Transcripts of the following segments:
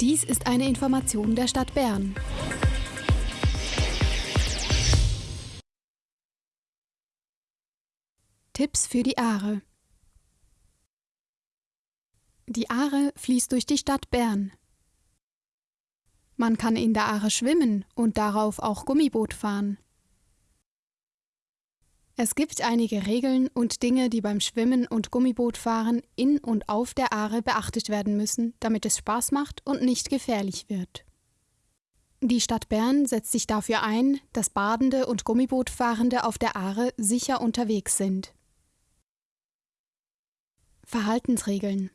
Dies ist eine Information der Stadt Bern. Tipps für die Aare Die Aare fließt durch die Stadt Bern. Man kann in der Aare schwimmen und darauf auch Gummiboot fahren. Es gibt einige Regeln und Dinge, die beim Schwimmen und Gummibootfahren in und auf der Aare beachtet werden müssen, damit es Spaß macht und nicht gefährlich wird. Die Stadt Bern setzt sich dafür ein, dass Badende und Gummibootfahrende auf der Aare sicher unterwegs sind. Verhaltensregeln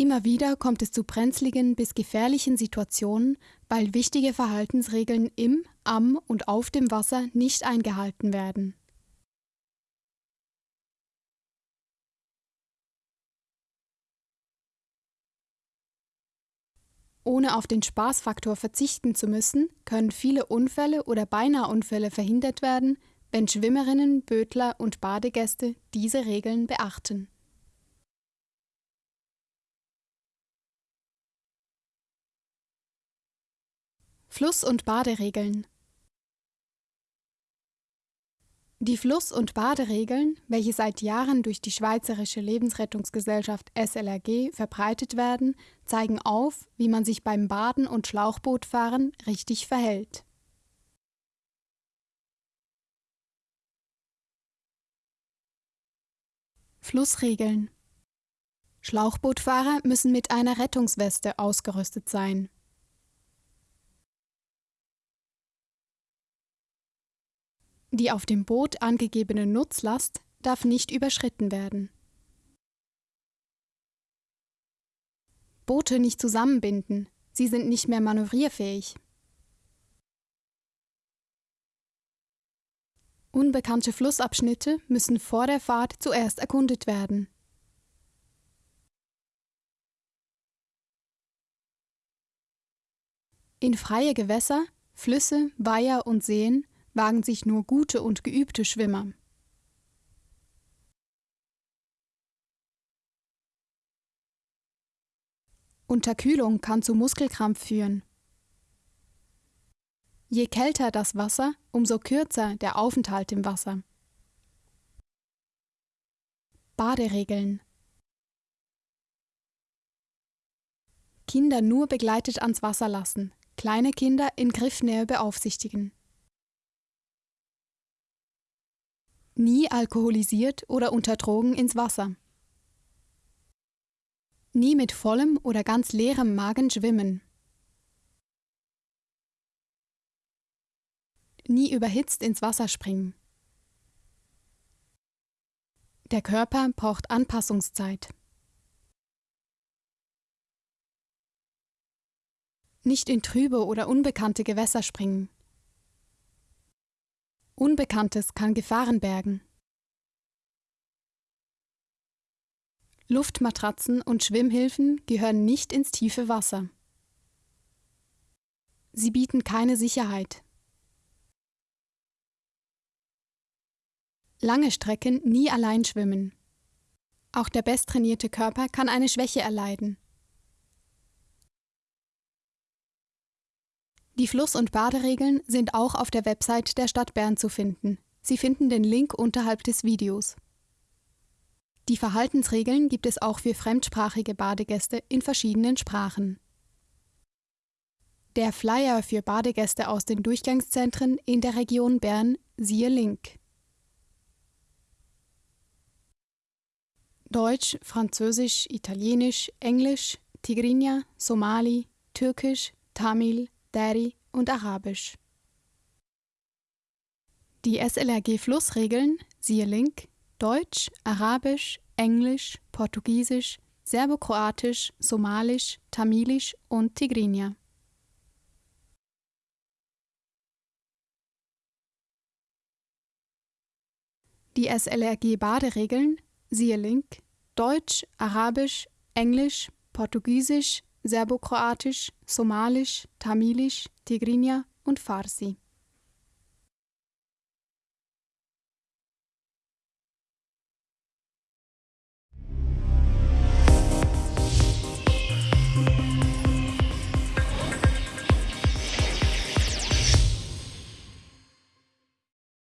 Immer wieder kommt es zu brenzligen bis gefährlichen Situationen, weil wichtige Verhaltensregeln im, am und auf dem Wasser nicht eingehalten werden. Ohne auf den Spaßfaktor verzichten zu müssen, können viele Unfälle oder Beinahe-Unfälle verhindert werden, wenn Schwimmerinnen, Bödler und Badegäste diese Regeln beachten. Fluss- und Baderegeln Die Fluss- und Baderegeln, welche seit Jahren durch die Schweizerische Lebensrettungsgesellschaft SLRG verbreitet werden, zeigen auf, wie man sich beim Baden und Schlauchbootfahren richtig verhält. Flussregeln Schlauchbootfahrer müssen mit einer Rettungsweste ausgerüstet sein. Die auf dem Boot angegebene Nutzlast darf nicht überschritten werden. Boote nicht zusammenbinden, sie sind nicht mehr manövrierfähig. Unbekannte Flussabschnitte müssen vor der Fahrt zuerst erkundet werden. In freie Gewässer, Flüsse, Weiher und Seen wagen sich nur gute und geübte Schwimmer. Unterkühlung kann zu Muskelkrampf führen. Je kälter das Wasser, umso kürzer der Aufenthalt im Wasser. Baderegeln Kinder nur begleitet ans Wasser lassen, kleine Kinder in Griffnähe beaufsichtigen. Nie alkoholisiert oder unter Drogen ins Wasser. Nie mit vollem oder ganz leerem Magen schwimmen. Nie überhitzt ins Wasser springen. Der Körper braucht Anpassungszeit. Nicht in trübe oder unbekannte Gewässer springen. Unbekanntes kann Gefahren bergen. Luftmatratzen und Schwimmhilfen gehören nicht ins tiefe Wasser. Sie bieten keine Sicherheit. Lange Strecken nie allein schwimmen. Auch der besttrainierte Körper kann eine Schwäche erleiden. Die Fluss- und Baderegeln sind auch auf der Website der Stadt Bern zu finden. Sie finden den Link unterhalb des Videos. Die Verhaltensregeln gibt es auch für fremdsprachige Badegäste in verschiedenen Sprachen. Der Flyer für Badegäste aus den Durchgangszentren in der Region Bern siehe Link. Deutsch, Französisch, Italienisch, Englisch, Tigrinya, Somali, Türkisch, Tamil, Dari und Arabisch. Die SLRG-Flussregeln, siehe Link, Deutsch, Arabisch, Englisch, Portugiesisch, Serbokroatisch, Somalisch, Tamilisch und Tigrinya. Die SLRG-Baderegeln, siehe Link, Deutsch, Arabisch, Englisch, Portugiesisch, Serbokroatisch, Somalisch, Tamilisch, Tigrinya und Farsi